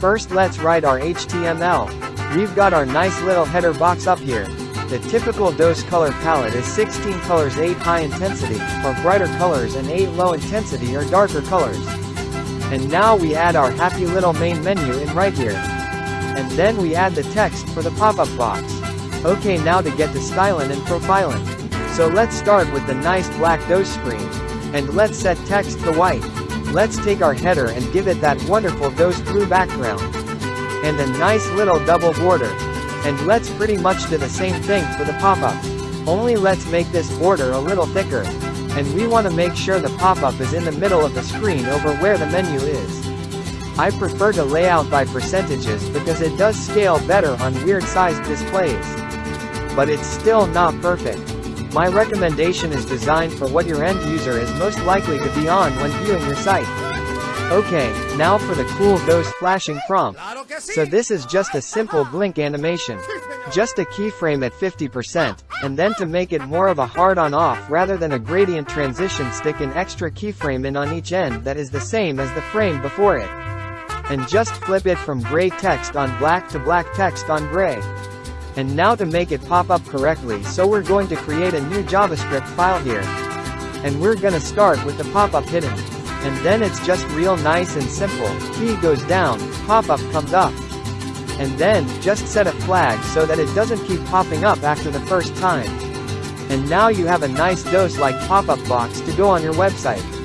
First let's write our HTML. We've got our nice little header box up here. The typical DOS color palette is 16 colors 8 high intensity, or brighter colors and 8 low intensity or darker colors. And now we add our happy little main menu in right here. And then we add the text for the pop-up box. Okay now to get to styling and profiling. So let's start with the nice black DOS screen. And let's set text to white. Let's take our header and give it that wonderful DOS blue background. And a nice little double border. And let's pretty much do the same thing for the pop-up. Only let's make this border a little thicker. And we want to make sure the pop-up is in the middle of the screen over where the menu is. I prefer to lay out by percentages because it does scale better on weird sized displays. But it's still not perfect. My recommendation is designed for what your end user is most likely to be on when viewing your site. Okay, now for the cool ghost flashing prompt. So this is just a simple blink animation. Just a keyframe at 50%, and then to make it more of a hard-on off rather than a gradient transition stick an extra keyframe in on each end that is the same as the frame before it. And just flip it from gray text on black to black text on gray. And now to make it pop up correctly so we're going to create a new JavaScript file here. And we're gonna start with the pop-up hidden. And then it's just real nice and simple, key goes down, pop-up comes up. And then, just set a flag so that it doesn't keep popping up after the first time. And now you have a nice DOS like pop-up box to go on your website.